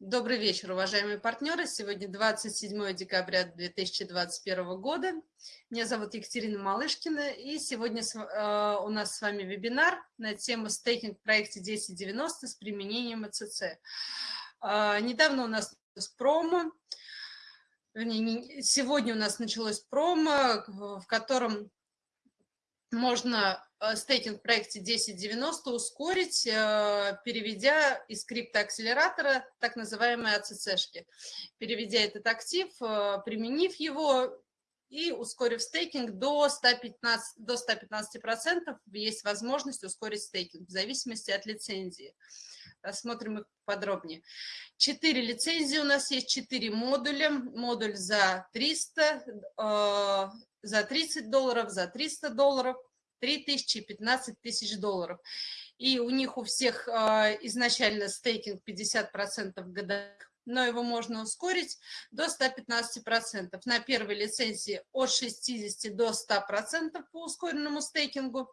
Добрый вечер, уважаемые партнеры. Сегодня 27 декабря 2021 года. Меня зовут Екатерина Малышкина, и сегодня э, у нас с вами вебинар на тему стейкинг в проекте 1090 с применением АЦЦ. Э, недавно у нас промо, сегодня у нас началось промо, в котором можно стейкинг в проекте 1090 ускорить, э, переведя из криптоакселератора так называемые АЦЦшки. Переведя этот актив, э, применив его и ускорив стейкинг до 115%, до 115% есть возможность ускорить стейкинг в зависимости от лицензии. Рассмотрим их подробнее. Четыре лицензии у нас есть, четыре модуля. Модуль за 300, за 30 долларов, за 300 долларов, 3 тысячи и 15 тысяч долларов. И у них у всех а, изначально стейкинг 50% в годах, но его можно ускорить до 115%. На первой лицензии от 60 до 100% по ускоренному стейкингу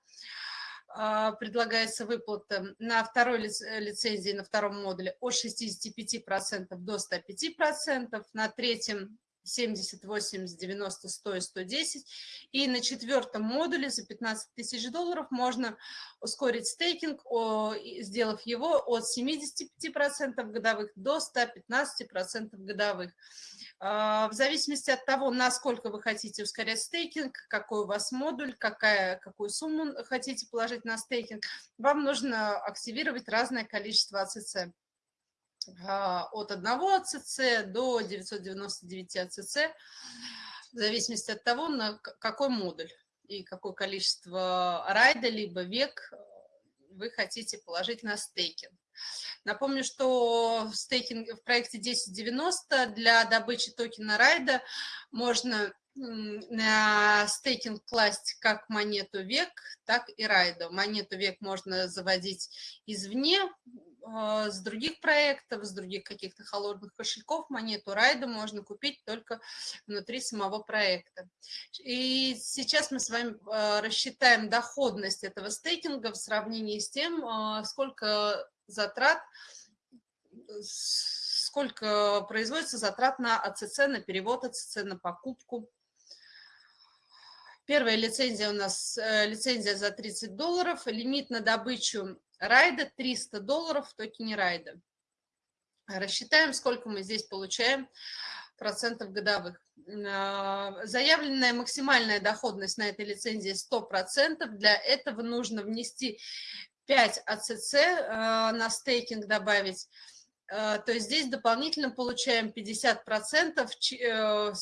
а, предлагается выплата на второй лицензии, на втором модуле от 65% до 105%, на третьем 70, 80, 90, 100 110. И на четвертом модуле за 15 тысяч долларов можно ускорить стейкинг, сделав его от 75% годовых до 115% годовых. А, в зависимости от того, насколько вы хотите ускорять стейкинг, какой у вас модуль, какая, какую сумму хотите положить на стейкинг, вам нужно активировать разное количество АЦЦ. А, от 1 АЦЦ до 999 АЦЦ, в зависимости от того, на какой модуль и какое количество райда, либо век вы хотите положить на стейкинг. Напомню, что в, стейкинг, в проекте 1090 для добычи токена райда можно на стейкинг класть как монету век, так и райда. Монету век можно заводить извне, с других проектов, с других каких-то холодных кошельков монету райда можно купить только внутри самого проекта. И сейчас мы с вами а, рассчитаем доходность этого стейкинга в сравнении с тем, а, сколько затрат, сколько производится затрат на АЦЦ, на перевод АЦЦ, на покупку. Первая лицензия у нас э, лицензия за 30 долларов, лимит на добычу райда 300 долларов в токене райда. Рассчитаем, сколько мы здесь получаем процентов годовых. А, заявленная максимальная доходность на этой лицензии 100%. Для этого нужно внести 5 АЦЦ на стейкинг добавить. А, то есть здесь дополнительно получаем 50%, э,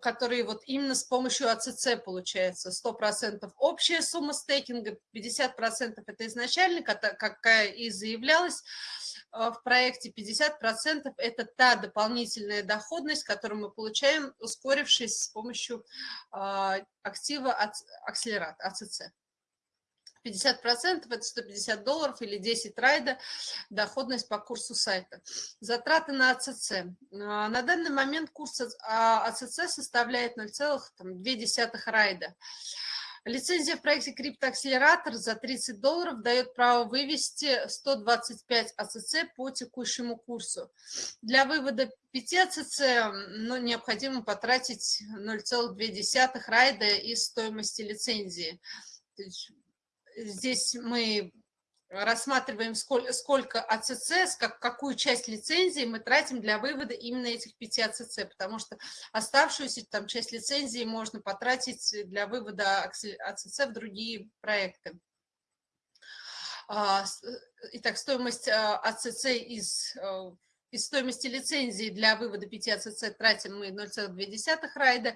которые вот именно с помощью АЦЦ получается. 100% общая сумма стейкинга, 50% это изначально, какая и заявлялась а, в проекте, 50% это та дополнительная доходность, которую мы получаем, ускорившись с помощью актива акселерат, АЦЦ. 50% это 150 долларов или 10 райда, доходность по курсу сайта. Затраты на АЦЦ. А, на данный момент курс АЦЦ составляет 0,2 райда. Лицензия в проекте криптоакселератор за 30 долларов дает право вывести 125 АЦЦ по текущему курсу. Для вывода 5 АЦЦ ну, необходимо потратить 0,2 райда из стоимости лицензии здесь мы рассматриваем, сколько, сколько АЦЦ, как, какую часть лицензии мы тратим для вывода именно этих 5 АЦЦ, потому что оставшуюся там часть лицензии можно потратить для вывода АЦЦ в другие проекты. А, итак, стоимость а, АЦЦ из э, из стоимости лицензии для вывода 5 АЦЦ тратим мы 0,2 райда.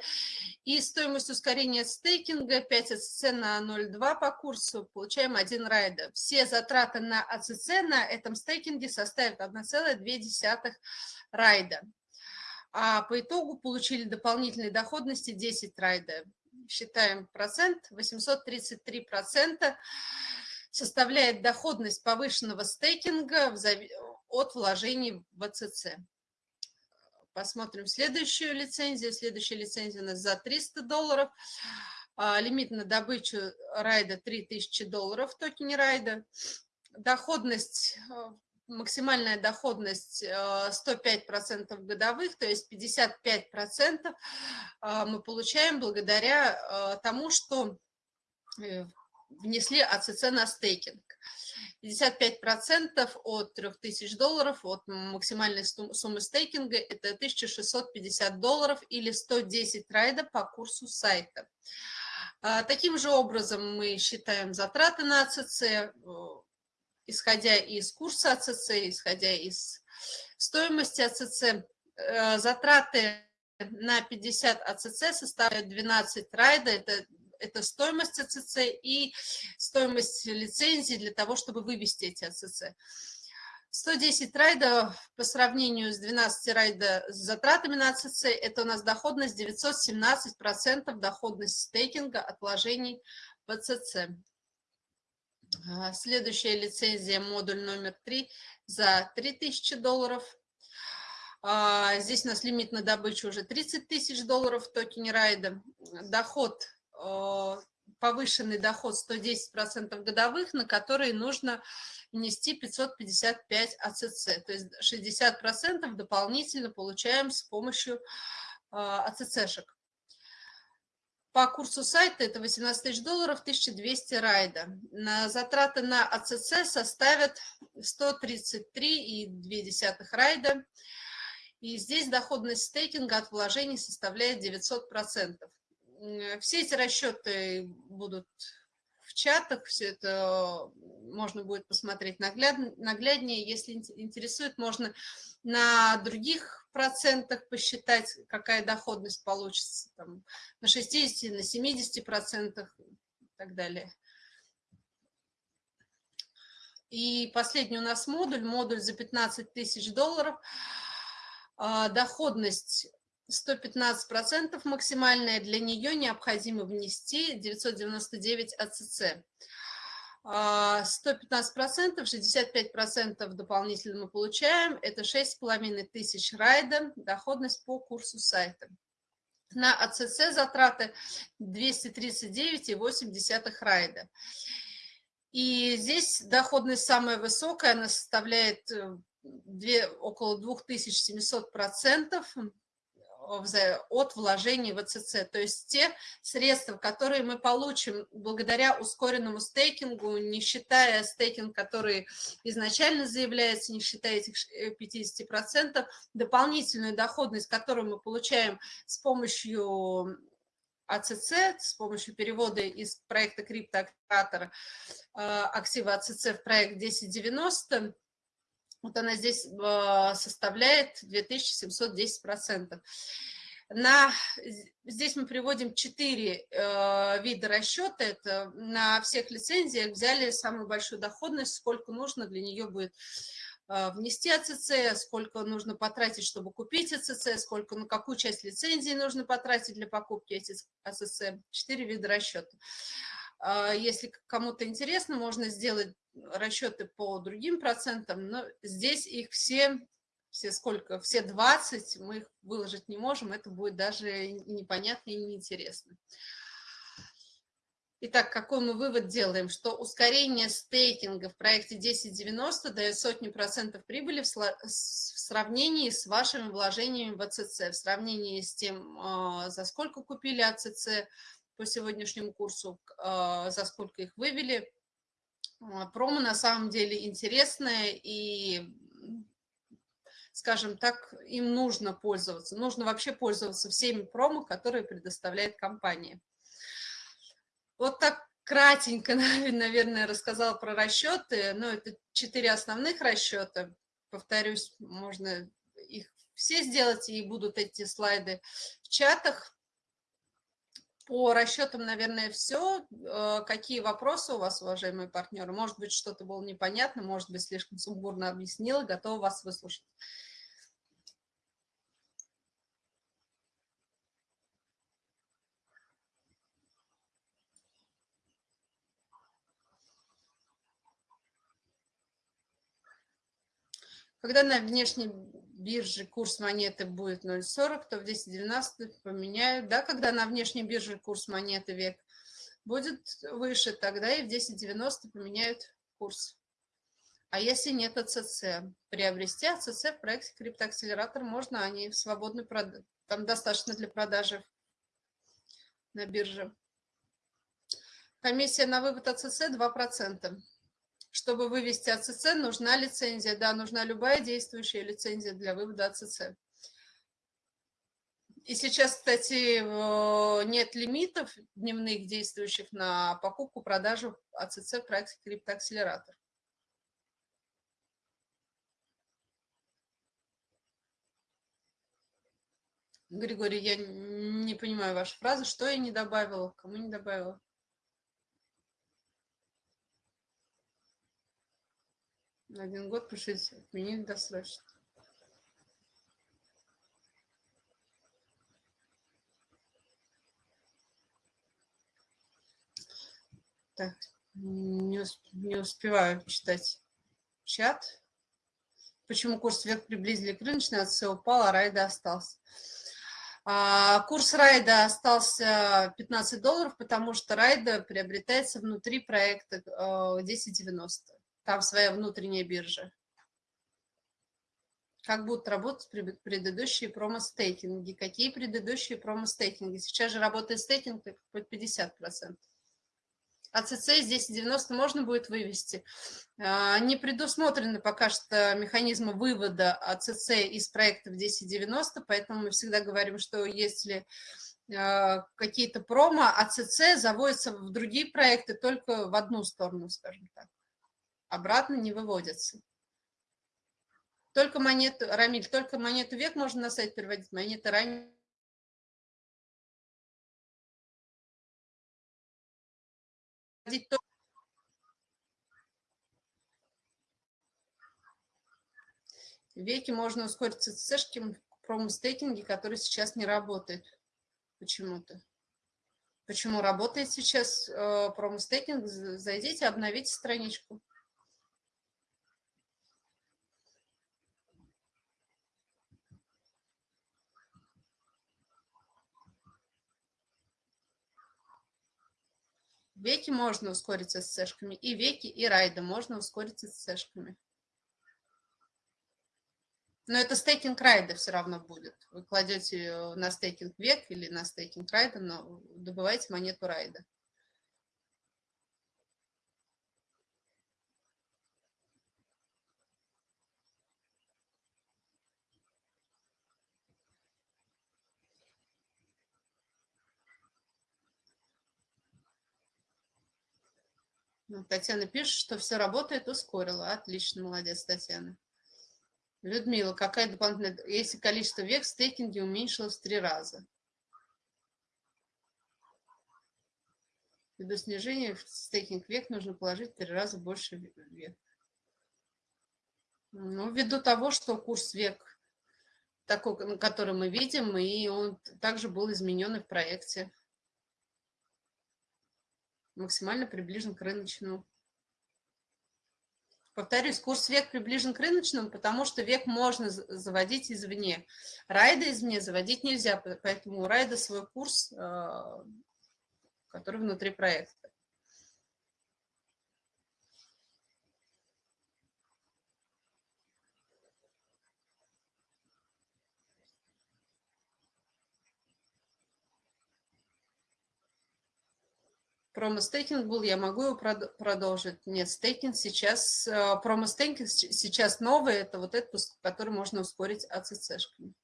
И стоимость ускорения стейкинга 5 АЦЦ на 0,2 по курсу получаем 1 райда. Все затраты на АЦЦ на этом стейкинге составят 1,2 райда. А по итогу получили дополнительной доходности 10 райда. Считаем процент, 833 процента составляет доходность повышенного стейкинга от вложений в АЦЦ. Посмотрим следующую лицензию. Следующая лицензия у нас за 300 долларов. А, лимит на добычу райда 3000 долларов в токене райда. Доходность э, максимальная доходность 105% годовых, то есть 55% мы получаем благодаря тому, что внесли АЦЦ на стейкинг. 55% от 3000 долларов от максимальной суммы стейкинга – это 1650 долларов или 110 райда по курсу сайта. А, таким же образом мы считаем затраты на АЦЦ, э, исходя из курса АЦЦ, исходя из стоимости АЦЦ. Э, затраты на 50 АЦЦ составляют 12 райда, это это стоимость АЦЦ и стоимость лицензии для того, чтобы вывести эти АЦЦ. 110 райда по сравнению с 12 райда с затратами на АЦЦ, это у нас доходность 917%, доходность стейкинга от вложений в АЦЦ. А, следующая лицензия, модуль номер 3 за 3000 долларов. А, здесь у нас лимит на добычу уже 30 тысяч долларов в токене райда. Доход повышенный доход 110% годовых, на которые нужно внести 555 АЦЦ. То есть 60% дополнительно получаем с помощью э, АЦЦшек. По курсу сайта это 18 тысяч долларов, 1200 райда. На затраты на АЦЦ составят 133,2 райда. И здесь доходность стейкинга от вложений составляет 900%. Все эти расчеты будут в чатах, все это можно будет посмотреть нагляд, нагляднее. Если интересует, можно на других процентах посчитать, какая доходность получится, там, на 60, на 70 процентах и так далее. И последний у нас модуль, модуль за 15 тысяч долларов. А, доходность 115% максимальная, для нее необходимо внести 999 АЦЦ. 115%, 65% дополнительно мы получаем, это 6,5 тысяч райда, доходность по курсу сайта. На АЦЦ затраты 239,8 райда. И здесь доходность самая высокая, она составляет 2, э, около 2700%, от вложений в АЦЦ. То есть те средства, которые мы получим благодаря ускоренному стейкингу, не считая стейкинг, который изначально заявляется, не считая этих 50%, дополнительную доходность, которую мы получаем с помощью АЦЦ, с помощью перевода из проекта криптоактора э, актива АЦЦ в проект 1090, вот она здесь а, составляет 2710%. На, здесь мы приводим четыре э, вида расчета. Это на всех лицензиях взяли самую большую доходность, сколько нужно для нее будет э, внести АЦЦ, сколько нужно потратить, чтобы купить АЦЦ, сколько, на какую часть лицензии нужно потратить для покупки этих АЦЦ. Четыре вида расчета. Если кому-то интересно, можно сделать расчеты по другим процентам, но здесь их все, все сколько, все 20, мы их выложить не можем, это будет даже непонятно и неинтересно. Итак, какой мы вывод делаем? Что ускорение стейкинга в проекте 1090 дает сотни процентов прибыли в сравнении с вашими вложениями в АЦЦ, в сравнении с тем, а, за сколько купили АЦЦ по сегодняшнему курсу, а, за сколько их вывели, а, промо на самом деле интересное и, скажем так, им нужно пользоваться. Нужно вообще пользоваться всеми промо, которые предоставляет компания. Вот так кратенько, наверное, рассказала про расчеты. Но это четыре основных расчета. Повторюсь, можно их все сделать, и будут эти слайды в чатах. По расчетам, наверное, все. Э, какие вопросы у вас, уважаемые партнеры? Может быть, что-то было непонятно, может быть, слишком сумбурно объяснила, готова вас выслушать. Когда на внешней бирже курс монеты будет 0,40, то в 10.12 поменяют. Да, когда на внешней бирже курс монеты век будет выше, тогда и в 10.90 поменяют курс. А если нет АЦЦ? Приобрести АЦЦ в проекте криптоакселератор можно, они продаже. Там достаточно для продажи на бирже. Комиссия на вывод АЦЦ 2%. Чтобы вывести АЦЦ, нужна лицензия. Да, нужна любая действующая лицензия для вывода АЦЦ. И сейчас, кстати, нет лимитов дневных действующих на покупку, продажу АЦЦ в проекте криптоакселератор. Григорий, я не понимаю вашу фразу. Что я не добавила? Кому не добавила? Один год пишите, отменить досрочно. Так, не, усп не успеваю читать чат. Почему курс вверх приблизили к рыночной, а упал, а райда остался? А, курс райда остался 15 долларов, потому что райда приобретается внутри проекта 1090. Там своя внутренняя биржа. Как будут работать предыдущие промо-стейкинги? Какие предыдущие промо-стейкинги? Сейчас же работает стейкинг под 50%. АЦЦ здесь 90 можно будет вывести. А, не предусмотрены пока что механизмы вывода АЦЦ из проектов 1090, поэтому мы всегда говорим, что если а, какие-то промо, АЦЦ заводятся в другие проекты только в одну сторону, скажем так. Обратно не выводятся. Только монету, Рамиль, только монету век можно на сайт переводить, монеты ранее Веки можно ускорить ЦЦшки в промо-стейкинге, который сейчас не работает почему-то. Почему работает сейчас э, промо-стейкинг? Зайдите, обновите страничку. Веки можно ускориться с сэшками, и веки, и райда можно ускориться с сэшками. Но это стейкинг райда все равно будет. Вы кладете на стейкинг век или на стейкинг райда, но добываете монету райда. Татьяна пишет, что все работает, ускорила. Отлично, молодец, Татьяна. Людмила, какая дополнительная... Если количество век в стейкинге уменьшилось в три раза. Ввиду снижения в стейкинг век нужно положить в три раза больше век. Ну, ввиду того, что курс век такой, который мы видим, и он также был изменен и в проекте максимально приближен к рыночному. Повторюсь, курс век приближен к рыночному, потому что век можно заводить извне. Райда извне заводить нельзя, поэтому у райда свой курс, э, который внутри проекта. Промо-стейкинг был, я могу его продолжить? Нет, стейкинг сейчас, э, промо-стейкинг сейчас новый, это вот этот, который можно ускорить АЦЦшками.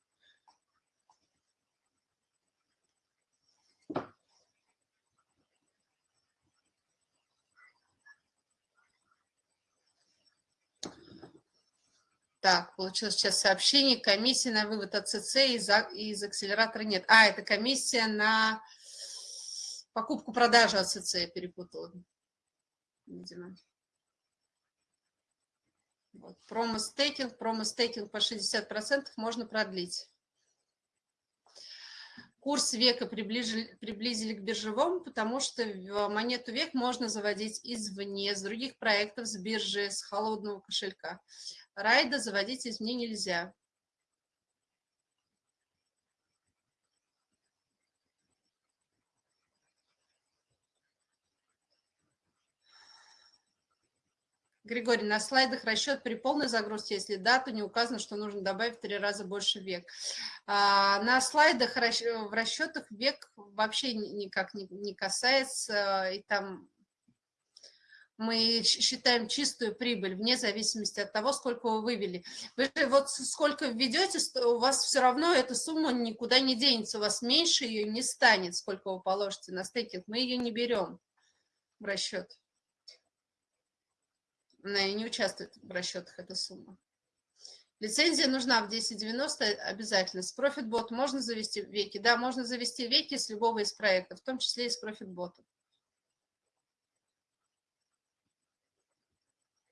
Так, получилось сейчас сообщение. Комиссия на вывод АЦЦ из, из акселератора нет. А, это комиссия на Покупку-продажу АЦЦ я перепутала, видимо. Вот. Промо-стейкинг, промо-стейкинг по 60% можно продлить. Курс века приближили, приблизили к биржевому, потому что монету век можно заводить извне, с других проектов, с биржи, с холодного кошелька. Райда заводить извне нельзя. Григорий, на слайдах расчет при полной загрузке, если да, то не указано, что нужно добавить в три раза больше век. А, на слайдах в расчетах век вообще никак не касается, и там мы считаем чистую прибыль вне зависимости от того, сколько вы вывели. Вы вот сколько введете, у вас все равно эта сумма никуда не денется, у вас меньше ее не станет, сколько вы положите на стейкинг, мы ее не берем в расчет. Она не участвует в расчетах, эта сумма. Лицензия нужна в 1090 обязательно. С ProfitBot можно завести веки? Да, можно завести веки с любого из проектов, в том числе и с ProfitBot.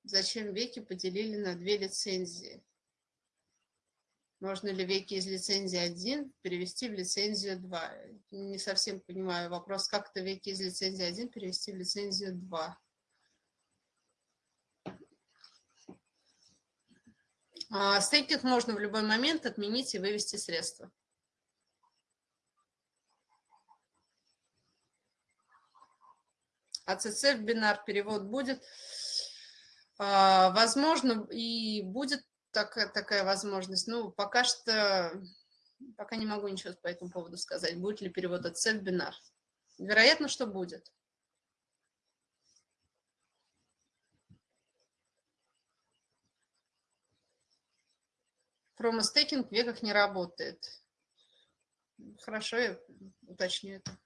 Зачем веки поделили на две лицензии? Можно ли веки из лицензии 1 перевести в лицензию 2? Не совсем понимаю вопрос, как это веки из лицензии 1 перевести в лицензию 2. А, стейкинг можно в любой момент отменить и вывести средства. АЦЦ в бинар перевод будет. А, возможно, и будет такая, такая возможность. Ну, пока что, пока не могу ничего по этому поводу сказать. Будет ли перевод АЦЦ в бинар. Вероятно, что будет. Промостейкинг в веках не работает. Хорошо, я уточню это.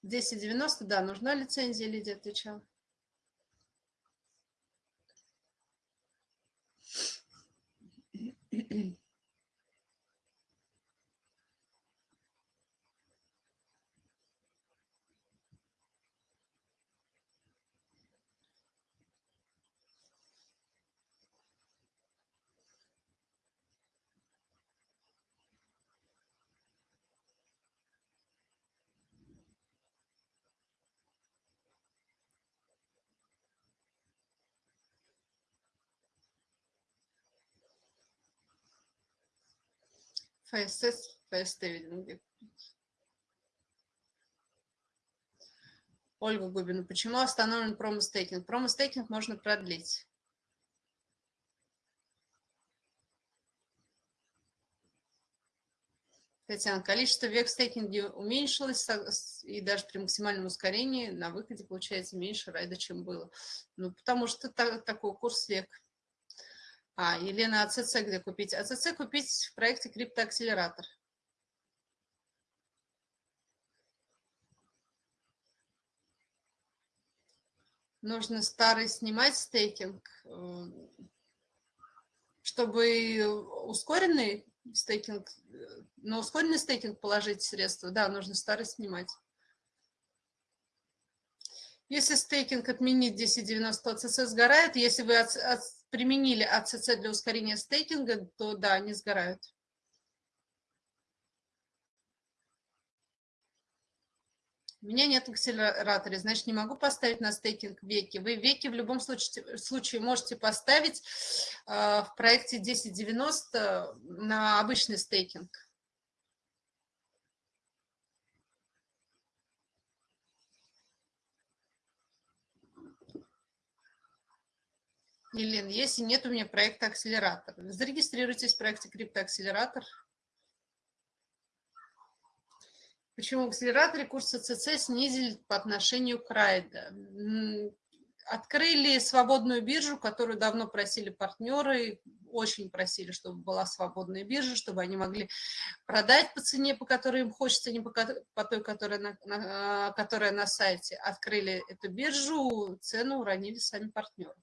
Десять девяносто, да, нужна лицензия, Лидия отвечала. Mm-hmm. ФСС, ФСТ, видимо, Ольга Губина, почему остановлен промостейкинг? Промостейкинг можно продлить. Татьяна, количество век в уменьшилось, и даже при максимальном ускорении на выходе получается меньше райда, чем было. Ну, потому что такой курс век. А, Елена, АЦЦ где купить? АЦЦ купить в проекте криптоакселератор. Нужно старый снимать стейкинг, э, чтобы ускоренный стейкинг, на ускоренный стейкинг положить средства, да, нужно старый снимать. Если стейкинг отменить 1090, АЦЦ сгорает. Если вы применили АЦЦ для ускорения стейкинга, то да, они сгорают. У меня нет акселератора, значит, не могу поставить на стейкинг веки. Вы веки в любом случае, случае можете поставить э, в проекте 1090 на обычный стейкинг. Елена, если нет у меня проекта акселератор, зарегистрируйтесь в проекте криптоакселератор. Почему в акселераторе курс ЦЦ снизили по отношению к Райда? Открыли свободную биржу, которую давно просили партнеры, очень просили, чтобы была свободная биржа, чтобы они могли продать по цене, по которой им хочется, не по, по той, которая на, на, которая на сайте. Открыли эту биржу, цену уронили сами партнеры.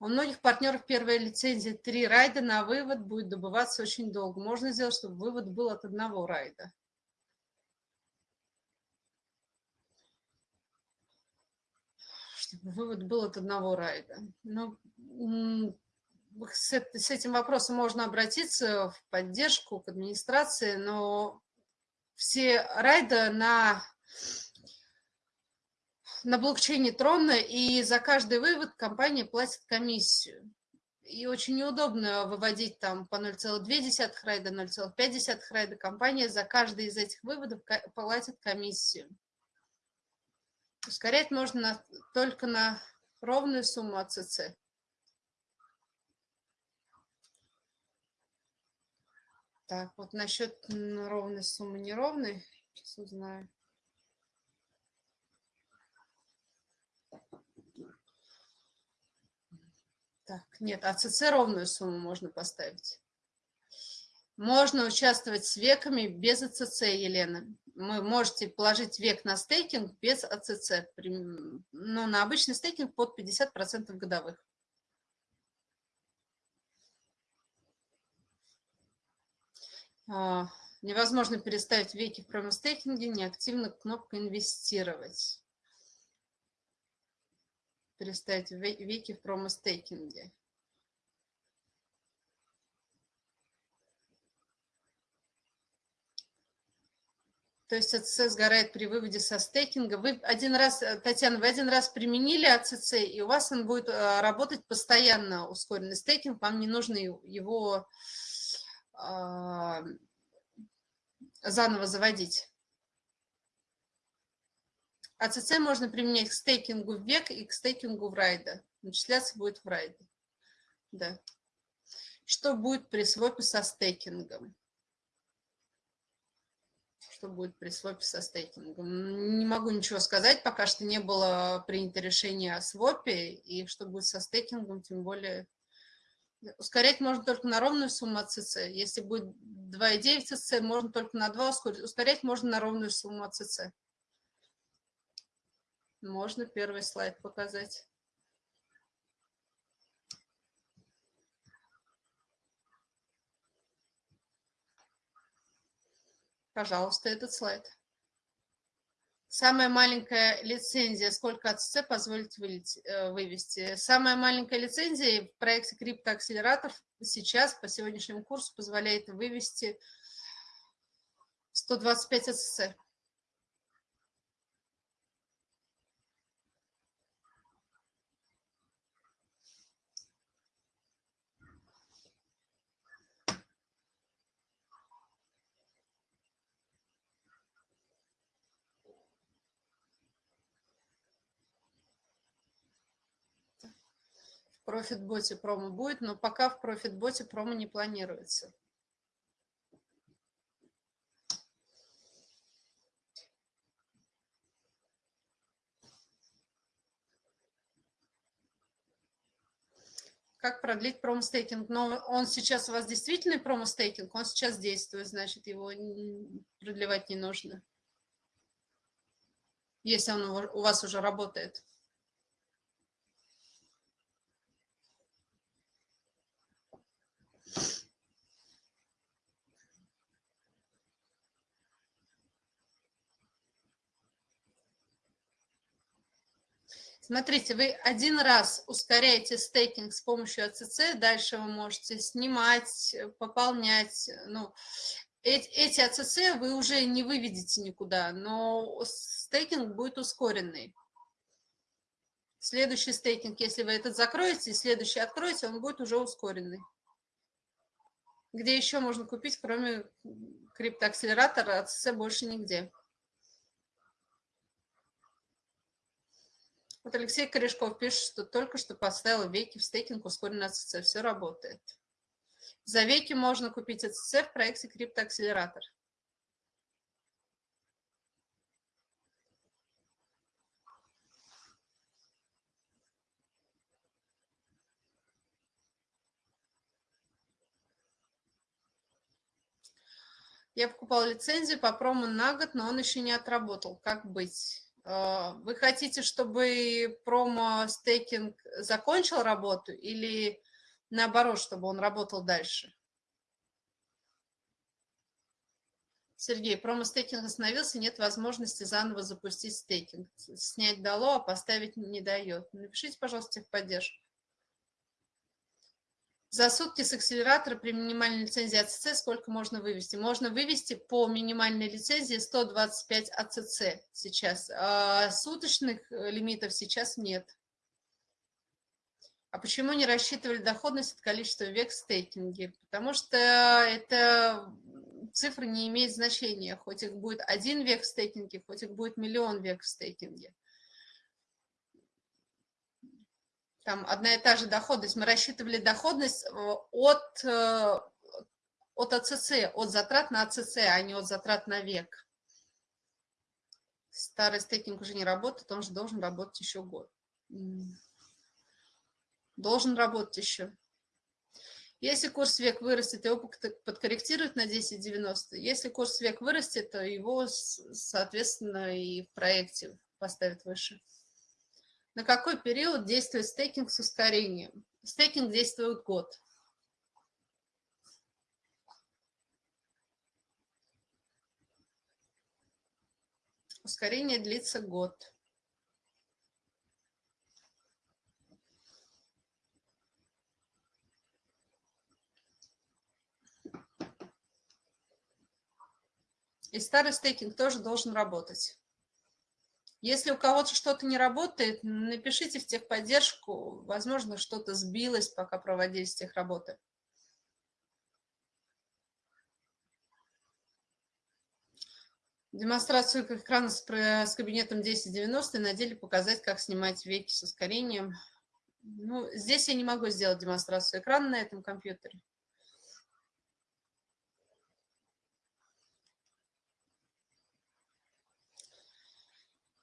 У многих партнеров первая лицензия три райда на вывод будет добываться очень долго. Можно сделать, чтобы вывод был от одного райда. Чтобы вывод был от одного райда. Ну, с, с этим вопросом можно обратиться в поддержку к администрации, но все райда на на блокчейне Трона, и за каждый вывод компания платит комиссию. и очень неудобно выводить там по 0,2 райда, 0,5 райда. Компания за каждый из этих выводов платит комиссию. Ускорять можно на, только на ровную сумму АЦЦ. Так, вот насчет ровной суммы неровной, сейчас узнаю. Так, нет, АЦЦ ровную сумму можно поставить. Можно участвовать с веками без АЦЦ, Елена. Вы можете положить век на стейкинг без АЦЦ. Ну, на обычный стейкинг под 50% годовых. А, невозможно переставить веки в промостейкинге, неактивно кнопка «Инвестировать» переставить веки в промо-стейкинге. То есть АЦЦ сгорает при выводе со стейкинга. Вы один раз, э, Татьяна, вы один раз применили АЦЦ, и у вас он будет э, работать постоянно, ускоренный стейкинг, вам не нужно его э, заново заводить. АЦЦ можно применять к стейкингу в век и к стейкингу в райда. Начисляться будет в райде. Да. Что будет при свопе со стейкингом? Что будет при свопе со стейкингом? Не могу ничего сказать, пока что не было принято решение о свопе, и что будет со стейкингом, тем более... Ускорять можно только на ровную сумму АЦЦ. Если будет 2,9 АЦЦ, можно только на 2 ускорить. Ускорять можно на ровную сумму АЦЦ. Можно первый слайд показать. Пожалуйста, этот слайд. Самая маленькая лицензия, сколько АЦЦ позволит э, вывести? Самая маленькая лицензия в проекте криптоакселератор сейчас по сегодняшнему курсу позволяет вывести 125 АЦЦ. Профитботе промо будет, но пока в профитботе промо не планируется. Как продлить промо-стейкинг? Но он сейчас у вас действительно промо-стейкинг, он сейчас действует, значит, его продлевать не нужно, если он у вас уже работает. Смотрите, вы один раз ускоряете стейкинг с помощью АЦЦ, дальше вы можете снимать, пополнять. Ну, эти, АЦЦ вы уже не выведете никуда, но стейкинг будет ускоренный. Следующий стейкинг, если вы этот закроете, следующий откроете, он будет уже ускоренный. Где еще можно купить, кроме криптоакселератора, АЦЦ больше нигде. Вот Алексей Корешков пишет, что только что поставил веки в стейкинг ускоренный АЦЦ. Все работает. За веки можно купить АЦЦ в проекте криптоакселератор. Я покупал лицензию по промо на год, но он еще не отработал. Как быть? А, вы хотите, чтобы промо-стейкинг закончил работу или наоборот, чтобы он работал дальше? Сергей, промо-стейкинг остановился, нет возможности заново запустить стейкинг. Снять дало, а поставить не дает. Напишите, пожалуйста, техподдержку. За сутки с акселератора при минимальной лицензии АЦЦ сколько можно вывести? Можно вывести по минимальной лицензии 125 АЦЦ сейчас. А суточных э, лимитов сейчас нет. А почему не рассчитывали доходность от количества век в? Потому что это цифры не имеют значения, хоть их будет один век в стейкинге, хоть их будет миллион век в стейкинге. Там одна и та же доходность. Мы рассчитывали доходность э, от, э, от АЦЦ, от затрат на АЦЦ, а не от затрат на век. Старый стейкинг уже не работает, он же должен работать еще год. Должен работать еще. Если курс век вырастет, его подкорректируют на 10.90. Если курс век вырастет, то его, соответственно, и в проекте поставят выше. На какой период действует стейкинг с ускорением? Стейкинг действует год. Ускорение длится год. И старый стейкинг тоже должен работать. Если у кого-то что-то не работает, напишите в техподдержку. Возможно, что-то сбилось, пока проводились техработы. Демонстрацию экрана с, с кабинетом 1090 на деле показать, как снимать веки с ускорением. Ну, здесь я не могу сделать демонстрацию экрана на этом компьютере.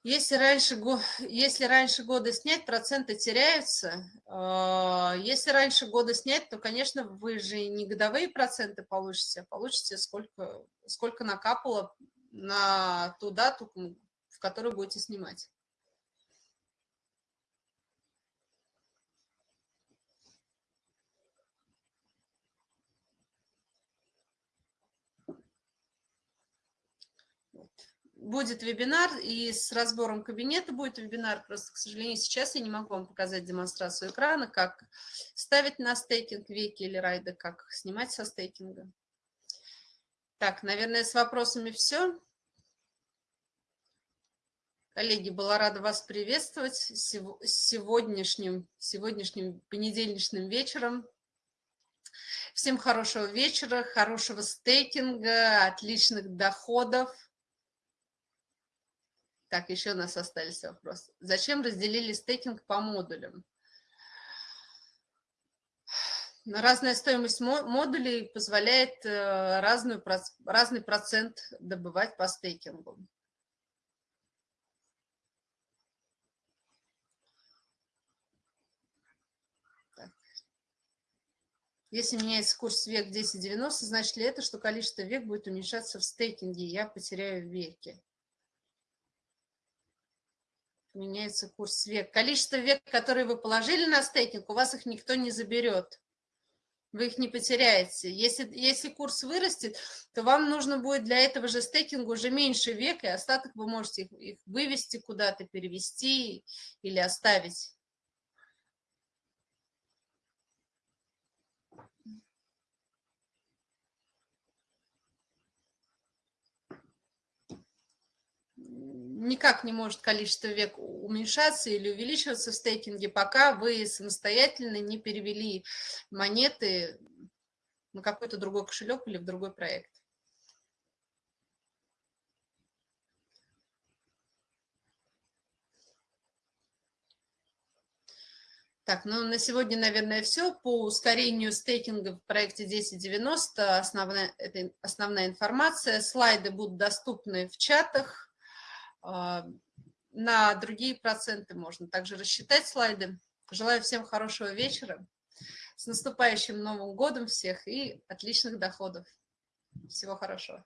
Если раньше, если раньше года снять, проценты теряются. А, если раньше года снять, то, конечно, вы же не годовые проценты получите, а получите сколько, сколько накапало на ту дату, в которую будете снимать. Будет вебинар, и с разбором кабинета будет вебинар. Просто, к сожалению, сейчас я не могу вам показать демонстрацию экрана, как ставить на стейкинг веки или райды, как снимать со стейкинга. Так, наверное, с вопросами все. Коллеги, была рада вас приветствовать сегодняшним, сегодняшним понедельничным вечером. Всем хорошего вечера, хорошего стейкинга, отличных доходов. Так, еще у нас остались вопросы. Зачем разделили стейкинг по модулям? Разная стоимость модулей позволяет э, разную, разный процент добывать по стейкингу. Если меняется курс век 10.90, значит ли это, что количество век будет уменьшаться в стейкинге, и я потеряю веки? Меняется курс век. Количество век, которые вы положили на стейкинг, у вас их никто не заберет. Вы их не потеряете. Если, если курс вырастет, то вам нужно будет для этого же стейкинга уже меньше век, и остаток вы можете их, их вывести куда-то, перевести или оставить. Никак не может количество век уменьшаться или увеличиваться в стейкинге, пока вы самостоятельно не перевели монеты на какой-то другой кошелек или в другой проект. Так, ну на сегодня, наверное, все. По ускорению стейкинга в проекте 1090 основная, это основная информация. Слайды будут доступны в чатах. А, на другие проценты можно также рассчитать слайды. Желаю всем хорошего вечера. С наступающим Новым годом всех и отличных доходов. Всего хорошего.